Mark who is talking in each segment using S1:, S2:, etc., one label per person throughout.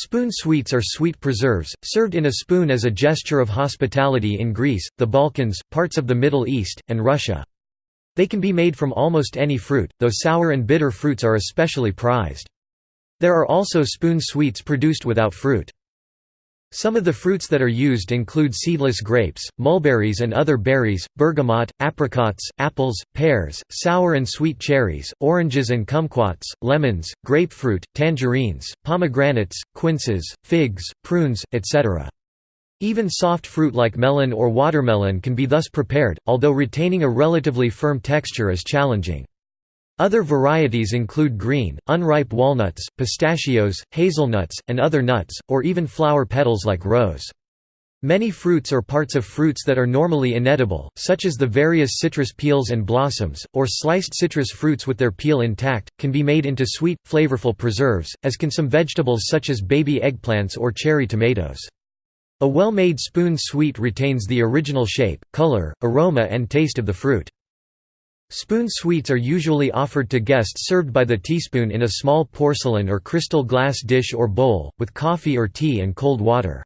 S1: Spoon sweets are sweet preserves, served in a spoon as a gesture of hospitality in Greece, the Balkans, parts of the Middle East, and Russia. They can be made from almost any fruit, though sour and bitter fruits are especially prized. There are also spoon sweets produced without fruit. Some of the fruits that are used include seedless grapes, mulberries and other berries, bergamot, apricots, apples, pears, sour and sweet cherries, oranges and kumquats, lemons, grapefruit, tangerines, pomegranates, quinces, figs, prunes, etc. Even soft fruit like melon or watermelon can be thus prepared, although retaining a relatively firm texture is challenging. Other varieties include green, unripe walnuts, pistachios, hazelnuts, and other nuts, or even flower petals like rose. Many fruits or parts of fruits that are normally inedible, such as the various citrus peels and blossoms, or sliced citrus fruits with their peel intact, can be made into sweet, flavorful preserves, as can some vegetables such as baby eggplants or cherry tomatoes. A well-made spoon sweet retains the original shape, color, aroma and taste of the fruit. Spoon sweets are usually offered to guests served by the teaspoon in a small porcelain or crystal glass dish or bowl, with coffee or tea and cold water.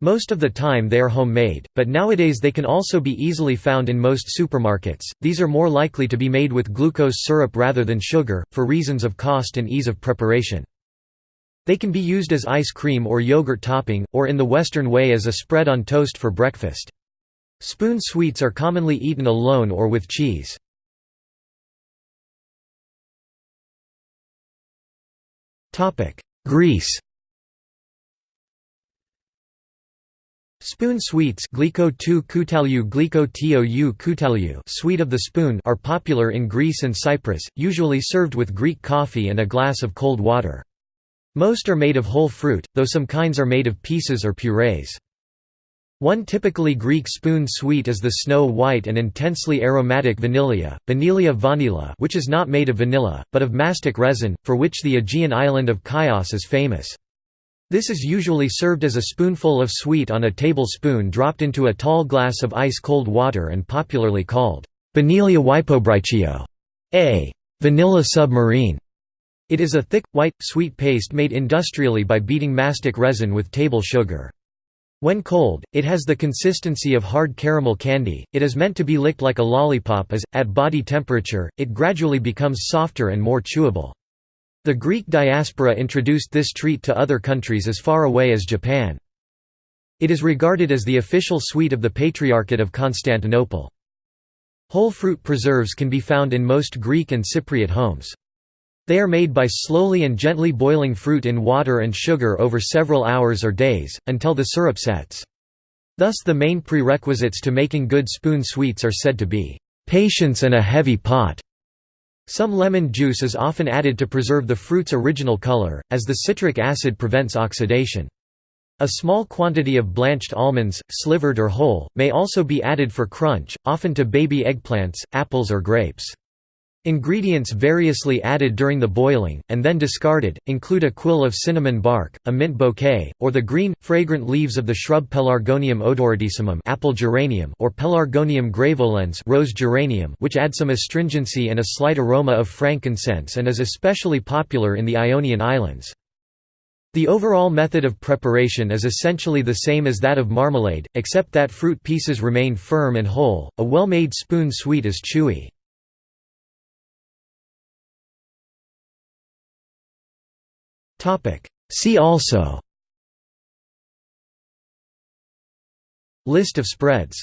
S1: Most of the time they are homemade, but nowadays they can also be easily found in most supermarkets. These are more likely to be made with glucose syrup rather than sugar, for reasons of cost and ease of preparation. They can be used as ice cream or yogurt topping, or in the Western way as a spread on toast for breakfast. Spoon sweets are commonly eaten alone or with cheese. Greece Spoon sweets gliko gliko sweet of the spoon are popular in Greece and Cyprus, usually served with Greek coffee and a glass of cold water. Most are made of whole fruit, though some kinds are made of pieces or purees. One typically Greek spoon sweet is the snow white and intensely aromatic vanilla, vanilla vanilla which is not made of vanilla, but of mastic resin, for which the Aegean island of Chios is famous. This is usually served as a spoonful of sweet on a tablespoon dropped into a tall glass of ice-cold water and popularly called vanilla hypobriccio, a vanilla submarine. It is a thick, white, sweet paste made industrially by beating mastic resin with table sugar. When cold, it has the consistency of hard caramel candy, it is meant to be licked like a lollipop as, at body temperature, it gradually becomes softer and more chewable. The Greek diaspora introduced this treat to other countries as far away as Japan. It is regarded as the official sweet of the Patriarchate of Constantinople. Whole fruit preserves can be found in most Greek and Cypriot homes. They are made by slowly and gently boiling fruit in water and sugar over several hours or days, until the syrup sets. Thus the main prerequisites to making good spoon sweets are said to be, "...patience and a heavy pot." Some lemon juice is often added to preserve the fruit's original color, as the citric acid prevents oxidation. A small quantity of blanched almonds, slivered or whole, may also be added for crunch, often to baby eggplants, apples or grapes. Ingredients variously added during the boiling, and then discarded, include a quill of cinnamon bark, a mint bouquet, or the green, fragrant leaves of the shrub Pelargonium odoratissimum apple geranium or Pelargonium graveolens rose geranium which add some astringency and a slight aroma of frankincense and is especially popular in the Ionian Islands. The overall method of preparation is essentially the same as that of marmalade, except that fruit pieces remain firm and whole. A well-made spoon sweet is chewy. See also. List of spreads